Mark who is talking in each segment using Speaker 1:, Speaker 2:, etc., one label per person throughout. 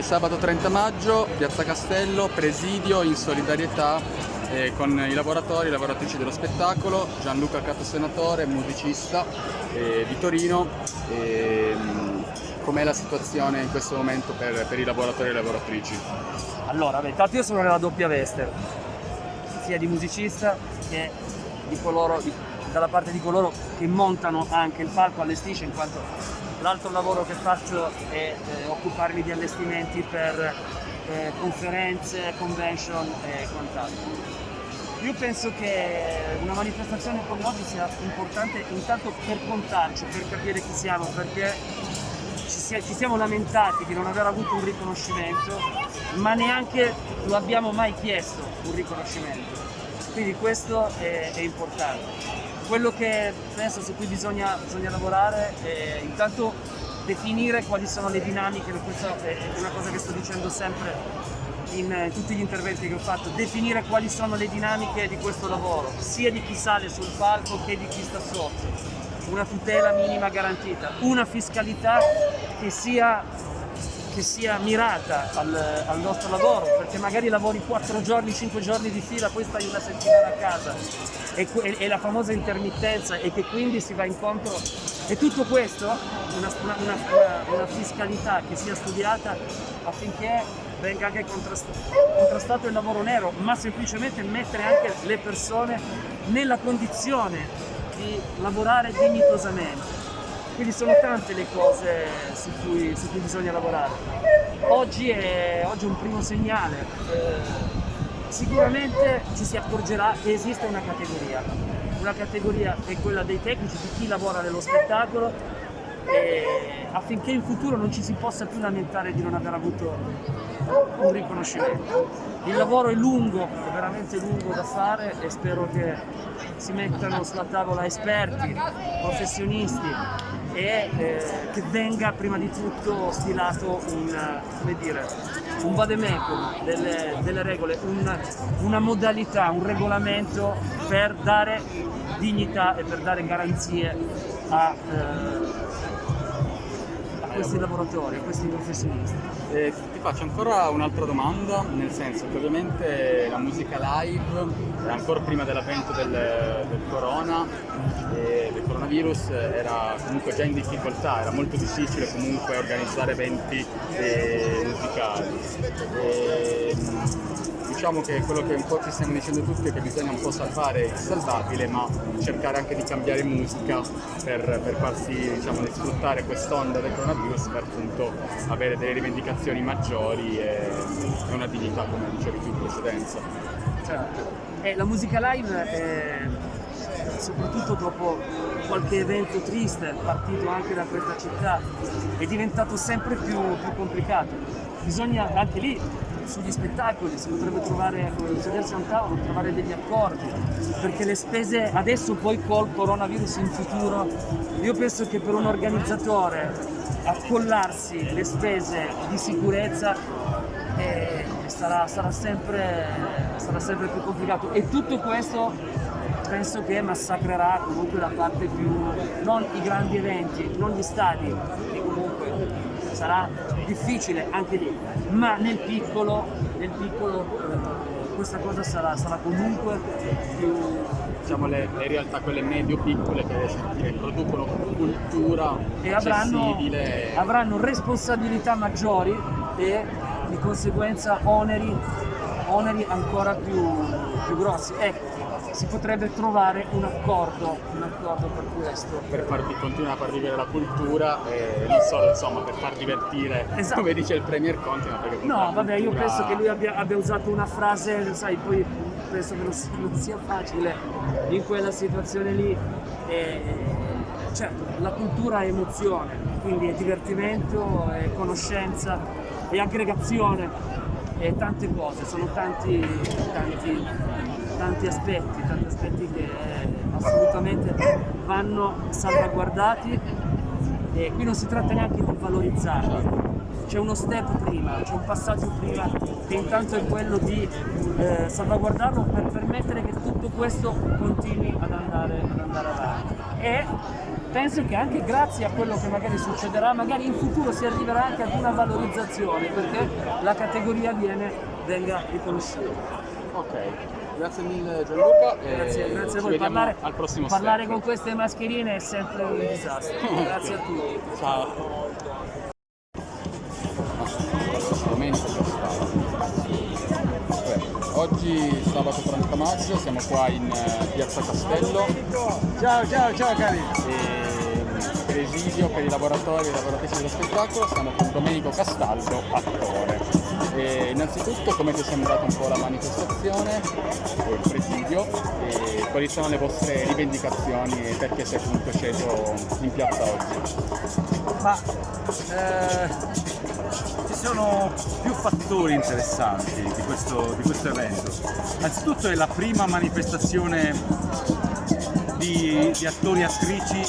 Speaker 1: Sabato 30 maggio, Piazza Castello, presidio in solidarietà eh, con i lavoratori e lavoratrici dello spettacolo, Gianluca Cato Senatore, musicista eh, di Torino. Eh, com'è la situazione in questo momento per, per, i lavoratori e le lavoratrici?
Speaker 2: Allora, beh, intanto io sono nella doppia veste, sia di musicista che di coloro, di, dalla parte di coloro che montano anche il palco, allestisce, in quanto l'altro lavoro che faccio è eh, occuparmi di allestimenti per eh, conferenze, convention e quant'altro. Io penso che una manifestazione come oggi sia importante intanto per contarci, per capire chi siamo, perché ci, sia, ci siamo lamentati di non aver avuto un riconoscimento, ma neanche lo abbiamo mai chiesto un riconoscimento. Quindi questo è, è importante. Quello che penso su cui bisogna, bisogna lavorare è intanto definire quali sono le dinamiche, questa è una cosa che sto dicendo sempre in tutti gli interventi che ho fatto, definire quali sono le dinamiche di questo lavoro, sia di chi sale sul palco che di chi sta sotto. Una tutela minima garantita, una fiscalità che sia, che sia mirata al, al, nostro lavoro, perché magari lavori 4 giorni, 5 giorni di fila, poi stai una settimana a casa. E, e la famosa intermittenza e che quindi si va incontro e tutto questo, una, una, una, una fiscalità che sia studiata affinché venga anche contrastato il lavoro nero, ma semplicemente mettere anche le persone nella condizione di lavorare dignitosamente. Quindi sono tante le cose su cui, su cui bisogna lavorare. Oggi è, oggi è, un primo segnale. Eh, sicuramente ci si accorgerà che esiste una categoria una categoria è quella dei tecnici, di chi lavora nello spettacolo, affinché in futuro non ci si possa più lamentare di non aver avuto un riconoscimento. Il lavoro è lungo, è veramente lungo da fare e spero che si mettano sulla tavola esperti, professionisti e eh, che venga prima di tutto stilato un, dire, un vademecum delle, delle regole, un, una modalità, un regolamento per dare dignità e per dare garanzie a, eh, questi lavoratori, a questi professionisti.
Speaker 1: Eh, ti faccio ancora un'altra domanda, nel senso che ovviamente la musica live, ancora prima dell'avvento del, del, corona, eh, del coronavirus, era comunque già in difficoltà, era molto difficile comunque organizzare eventi eh, musicali. Diciamo che quello che un po' ci stiamo dicendo tutti è che bisogna un po' salvare il salvabile, ma cercare anche di cambiare musica per, per farsi diciamo, sfruttare quest'onda del coronavirus per appunto avere delle rivendicazioni maggiori e una dignità come dicevi tu in precedenza.
Speaker 2: Certo. Eh, la musica live è soprattutto dopo qualche evento triste partito anche da questa città è diventato sempre più, più complicato bisogna anche lì sugli spettacoli si potrebbe trovare, sedersi a un tavolo, trovare degli accordi, perché le spese adesso poi col coronavirus in futuro, io penso che per un organizzatore accollarsi le spese di sicurezza eh, sarà, sarà, sempre, sarà sempre più complicato. E tutto questo penso che massacrerà comunque la parte più, non i grandi eventi, non gli stadi, sarà difficile anche lì, ma nel piccolo, nel piccolo eh, questa cosa sarà, sarà, comunque più...
Speaker 1: Diciamo le, le realtà quelle medio-piccole che, che, producono cultura
Speaker 2: e avranno, avranno responsabilità maggiori e di conseguenza oneri, oneri ancora più, più grossi. Ecco, si potrebbe trovare un accordo, un accordo per questo.
Speaker 1: Per farvi continuare a far vivere la cultura e non solo insomma per far divertire, esatto. come dice il Premier Conte, ma perché
Speaker 2: No, vabbè, cultura... io penso che lui abbia, abbia, usato una frase, sai, poi penso che non, non sia facile in quella situazione lì. E, certo, la cultura è emozione, quindi è divertimento, è conoscenza, è aggregazione, è tante cose, sono tanti, tanti tanti aspetti, tanti aspetti che assolutamente vanno salvaguardati e qui non si tratta neanche di valorizzarli, c'è uno step prima, c'è un passaggio prima che intanto è quello di eh, salvaguardarlo per permettere che tutto questo continui ad andare, ad andare avanti. E penso che anche grazie a quello che magari succederà, magari in futuro si arriverà anche ad una valorizzazione perché la categoria viene, venga riconosciuta.
Speaker 1: Ok, grazie mille Gianluca.
Speaker 2: Grazie, grazie a voi.
Speaker 1: Parlare,
Speaker 2: al prossimo parlare step. con queste mascherine è sempre un disastro. grazie a tutti.
Speaker 1: Ciao. Oggi sabato 30 maggio siamo qua in eh, Piazza Castello.
Speaker 3: Ciao ciao ciao cari!
Speaker 1: Presidio per i lavoratori e lavoratrici dello spettacolo siamo con Domenico Castaldo, attore. E innanzitutto come ti è sembrata un po' la manifestazione il presidio e quali sono le vostre rivendicazioni e perché sei comunque sceso in piazza oggi?
Speaker 3: Ma eh, ci sono più fattori interessanti di questo, di questo evento. Anzitutto è la prima manifestazione di, di attori e attrici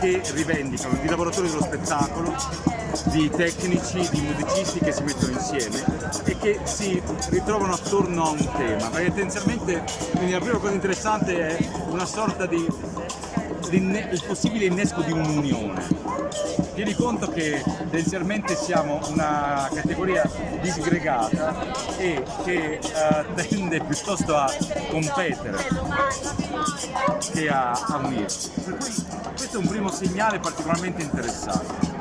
Speaker 3: che rivendicano, di lavoratori dello spettacolo di tecnici, di musicisti che si mettono insieme e che si ritrovano attorno a un tema, perché tendenzialmente la prima cosa interessante è una sorta di il possibile innesco di un'unione. Tieni conto che tendenzialmente siamo una categoria disgregata e che uh, tende piuttosto a competere che a, a unirsi. Per cui questo è un primo segnale particolarmente interessante.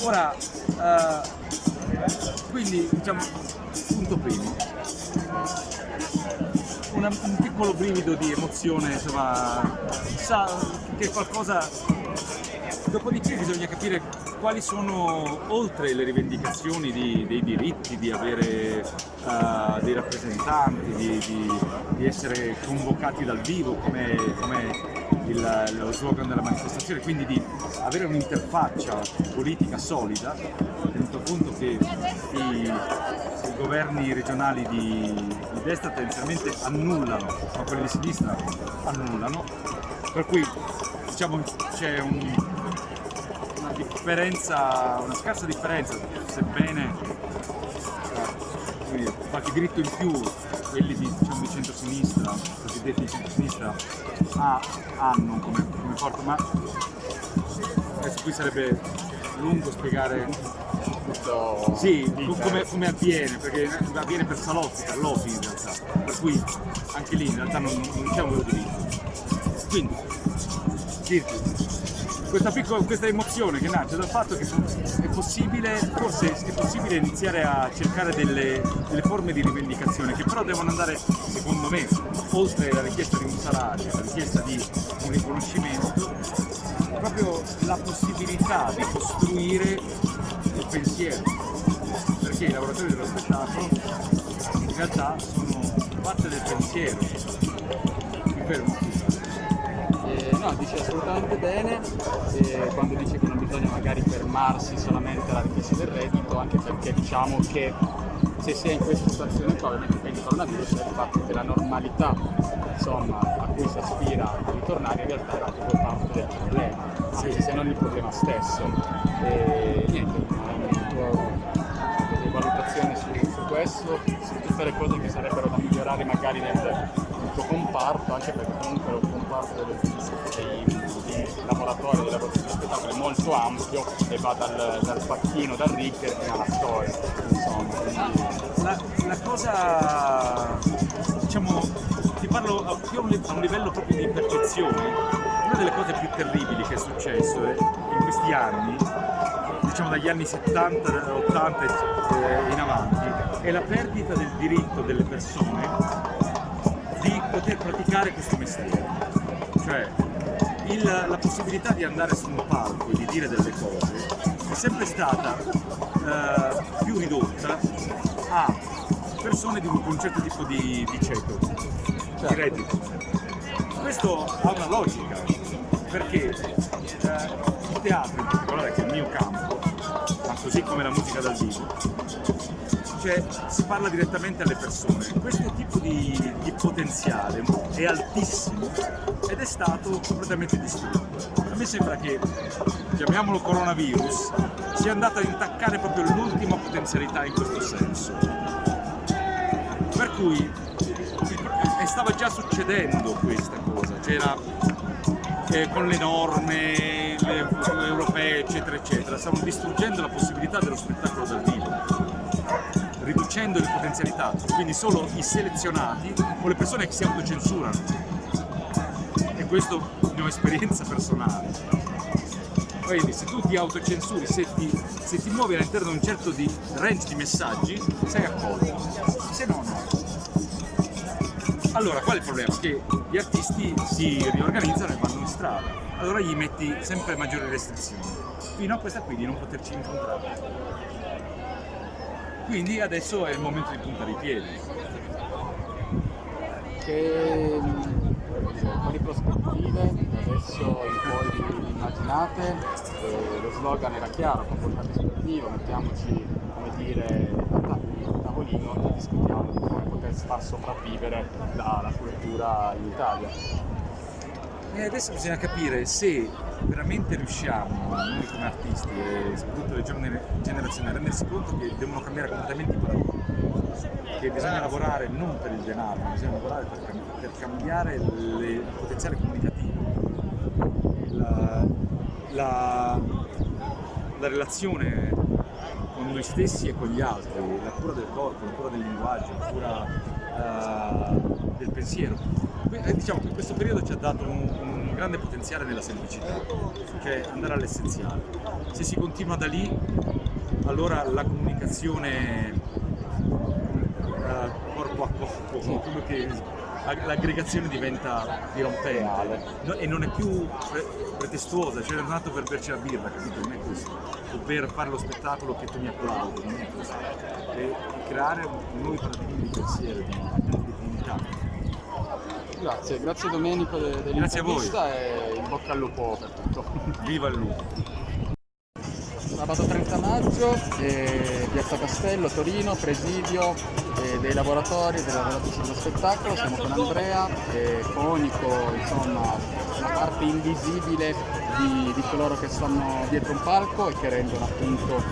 Speaker 3: Ora, uh, quindi diciamo, punto primo, Una, un piccolo brivido di emozione, insomma, sa che qualcosa... Dopodiché bisogna capire quali sono, oltre le rivendicazioni di, dei diritti, di avere uh, dei rappresentanti, di, di, di, essere convocati dal vivo come, come il, lo slogan della manifestazione, quindi di avere un'interfaccia politica solida, tenuto conto che i, i governi regionali di, di, destra tendenzialmente annullano, ma quelli di sinistra annullano, per cui diciamo c'è un, una differenza, una scarsa differenza, sebbene eh, qualche diritto in più quelli di, diciamo, di centro-sinistra, cosiddetti di centro-sinistra, ah, hanno come, come porto, ma adesso qui sarebbe lungo spiegare tutto. Sì, come, come, avviene, perché avviene per salotti, per lobby in realtà, per cui anche lì in realtà non, non c'è un diritto. Quindi, dirti, questa, piccola, questa emozione che nasce dal fatto che è possibile, forse è possibile iniziare a cercare delle, delle forme di rivendicazione che però devono andare, secondo me, oltre la richiesta di un salario, la richiesta di un riconoscimento, proprio la possibilità di costruire il pensiero, perché i lavoratori dello spettacolo in realtà sono parte del pensiero. Mi fermo
Speaker 1: no, dice assolutamente bene eh, quando dice che non bisogna magari fermarsi solamente alla richiesta del reddito, anche perché diciamo che se si è in questa situazione ovviamente per il coronavirus è il fatto che la normalità insomma, a cui si aspira a ritornare in realtà era proprio parte del problema, anche se non il problema stesso. E niente, una tua valutazione su, su questo, su tutte le cose che sarebbero da migliorare magari nel, nel tuo comparto, anche perché comunque comparto dei, dei lavoratori, dei lavoratori di spettacolo è molto ampio e va dal, dal pacchino, dal rigger fino all'attore.
Speaker 3: La, la cosa, diciamo, ti parlo più a un, livello proprio di percezione, una delle cose più terribili che è successo è, in questi anni, diciamo dagli anni 70, 80 e in avanti, è la perdita del diritto delle persone di poter praticare questo mestiere. Cioè, il, la possibilità di andare su un palco e di dire delle cose è sempre stata eh, più ridotta a persone di un certo tipo di, di ceto, certo. di reddito. Questo ha una logica, perché eh, il teatro in particolare, che è il mio campo, ma così come la musica dal vivo, cioè si parla direttamente alle persone. Questo tipo di, di potenziale è altissimo ed è stato completamente distrutto. A me sembra che, chiamiamolo coronavirus, sia andato a intaccare proprio l'ultima potenzialità in questo senso. Per cui stava già succedendo questa cosa, c'era eh, con le norme le, europee eccetera eccetera, stiamo distruggendo la possibilità dello spettacolo dal vivo, riducendo le potenzialità, quindi solo i selezionati o le persone che si autocensurano. E questo è mia esperienza personale. Quindi se tu ti autocensuri, se ti, se ti muovi all'interno di un certo di range di messaggi, sei accolto. Se no, no. Allora, qual è il problema? Che gli artisti si riorganizzano e vanno in strada. Allora gli metti sempre maggiori restrizioni, fino a questa qui di non poterci incontrare. Quindi adesso è il momento di puntare i piedi.
Speaker 1: Che quali prospettive adesso poi immaginate? Eh, lo slogan era chiaro, comportamento sportivo, mettiamoci come dire a tavolino e discutiamo di come poter far sopravvivere la, la cultura in Italia.
Speaker 3: E adesso bisogna capire se veramente riusciamo, come artisti e soprattutto le giovani generazioni, a rendersi conto che devono cambiare completamente i paradigmi, che bisogna lavorare non per il denaro, ma bisogna lavorare per, per cambiare le, il potenziale comunicativo, la, la, la relazione con noi stessi e con gli altri, la cura del corpo, la cura del linguaggio, la cura uh, del pensiero. Eh, diciamo che questo periodo ci ha dato un, un grande potenziale nella semplicità, cioè andare all'essenziale. Se si continua da lì, allora la comunicazione uh, corpo a corpo, quello che l'aggregazione diventa dirompente e non è più pre pretestuosa, cioè è nato per berci la birra, capito? Non è questo, o per fare lo spettacolo che tu mi applaudi, non è questo, è creare nuovi paradigmi di pensiero, di.
Speaker 1: Grazie, grazie Domenico dell'intervista e in bocca al lupo per tutto.
Speaker 3: Viva il lupo!
Speaker 1: Sabato 30 maggio, eh, Piazza Castello, Torino, presidio eh, dei laboratori, dei lavoratori dello spettacolo, siamo con Andrea, eh, fonico, insomma una parte invisibile di, di, coloro che stanno dietro un palco e che rendono appunto,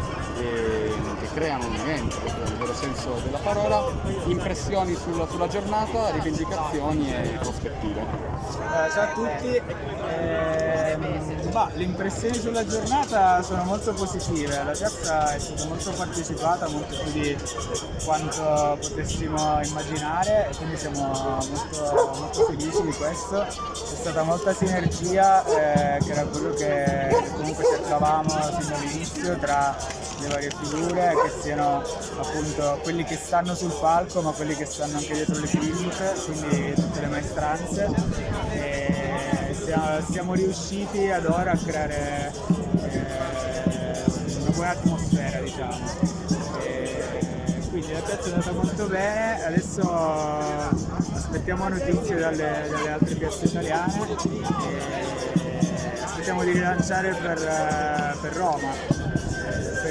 Speaker 1: eh, che creano un evento, nel vero senso della parola, impressioni sulla, sulla giornata, rivendicazioni e prospettive.
Speaker 4: Eh, ciao a tutti, ehm, bah, le impressioni sulla giornata sono molto positive, la piazza è stata molto partecipata, molto più di quanto potessimo immaginare quindi siamo molto, molto felici di questo, c'è stata molta sinergia eh, che era quello che comunque cercavamo sin dall'inizio tra le varie figure che siano appunto quelli che stanno sul palco ma quelli che stanno anche dietro le cliniche, quindi tutte le maestranze. E siamo, siamo riusciti ad ora a creare eh, una buona atmosfera diciamo. E quindi la piazza è andata molto bene, adesso aspettiamo notizie dalle, dalle altre piazze italiane e aspettiamo di rilanciare per, per Roma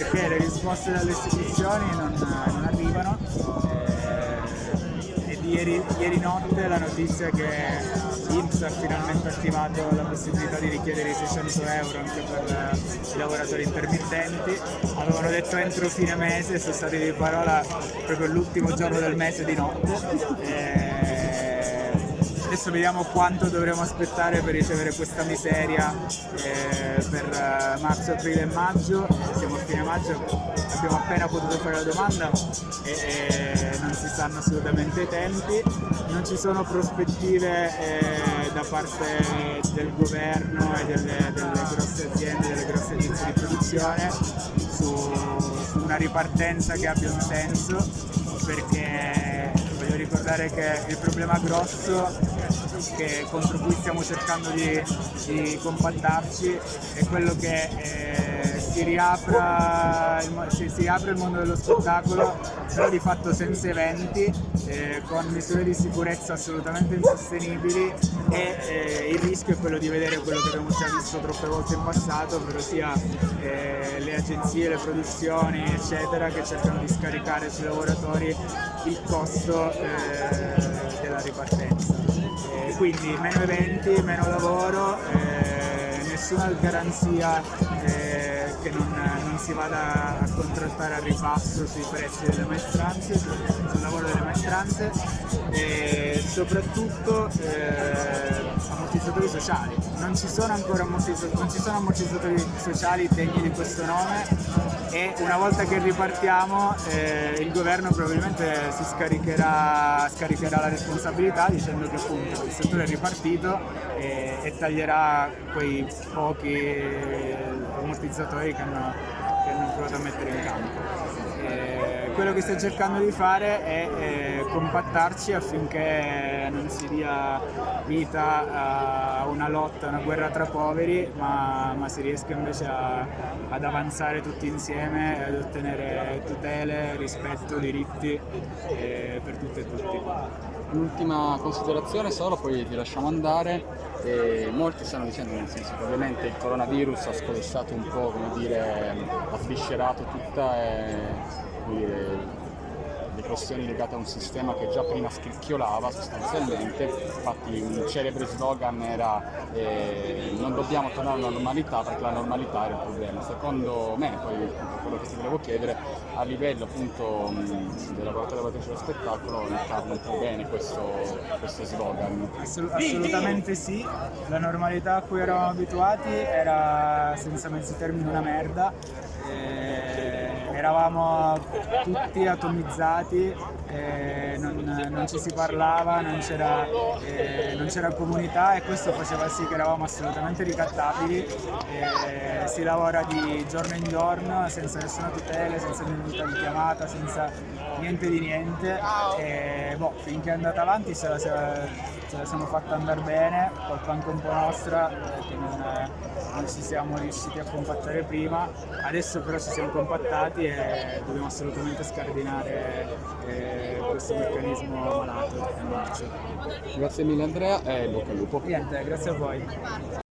Speaker 4: perché le risposte dalle istituzioni non, non arrivano eh, e ieri, ieri notte la notizia che Inps ha finalmente attivato la possibilità di richiedere i 600 euro anche per i lavoratori intermittenti. Avevano detto entro fine mese, sono stati di parola proprio l'ultimo giorno del mese di notte. E adesso vediamo quanto dovremo aspettare per ricevere questa miseria eh, per eh, marzo, aprile e maggio. Siamo a fine maggio, abbiamo appena potuto fare la domanda e, e non si sanno assolutamente i tempi, non ci sono prospettive eh, da parte del governo e delle, delle, grosse aziende, delle grosse agenzie di produzione su, su una ripartenza che abbia un senso perché voglio ricordare che il problema grosso che, contro cui stiamo cercando di, di compattarci è quello che eh, si, riapra il, si, si, riapre il mondo dello spettacolo però di fatto senza eventi eh, con misure di sicurezza assolutamente insostenibili e eh, il rischio è quello di vedere quello che abbiamo già visto troppe volte in passato ovvero sia eh, le agenzie, le produzioni eccetera che cercano di scaricare sui lavoratori il costo eh, della ripartenza quindi meno eventi, meno lavoro, eh, nessuna garanzia eh, che non, non si vada a contrattare al ribasso sui prezzi delle maestranze, sul lavoro delle maestranze. E soprattutto eh, ammortizzatori sociali. Non ci sono ancora ammortizzatori, sono ammortizzatori sociali degni di questo nome e una volta che ripartiamo eh, il governo probabilmente si scaricherà, scaricherà, la responsabilità dicendo che appunto il settore è ripartito e, e taglierà quei pochi ammortizzatori che hanno, che hanno provato a mettere in campo. Quello che sto cercando di fare è, è compattarci affinché non si dia vita a una lotta, a una guerra tra poveri, ma, ma si riesca invece a, ad avanzare tutti insieme e ad ottenere tutele, rispetto, diritti eh, per tutte e tutti.
Speaker 1: L'ultima considerazione solo, poi ti lasciamo andare. E molti stanno dicendo nel senso che ovviamente il coronavirus ha scodessato un po', come dire, ha sviscerato tutta e, dire, le questioni legate a un sistema che già prima scricchiolava sostanzialmente, infatti un celebre slogan era eh, non dobbiamo tornare alla normalità perché la normalità era il problema. Secondo me, poi quello che ti volevo chiedere, a livello appunto dei lavoratori e lavoratrici dello spettacolo incarna un po' bene questo, questo slogan.
Speaker 4: Assolut assolutamente sì, la normalità a cui eravamo abituati era senza mezzi termini una merda. E eravamo tutti atomizzati, eh, non, non, ci si parlava, non c'era, eh, comunità e questo faceva sì che eravamo assolutamente ricattabili, eh, si lavora di giorno in giorno senza nessuna tutela, senza minuta di chiamata, senza niente di niente. E boh, finché è andata avanti se la, ce la siamo fatta andare bene, colpa anche un po' nostra eh, che non, non, ci siamo riusciti a compattare prima, adesso però ci siamo compattati e dobbiamo assolutamente scardinare eh, questo meccanismo malato.
Speaker 1: Grazie mille Andrea e bocca al lupo.
Speaker 4: Niente, grazie a voi.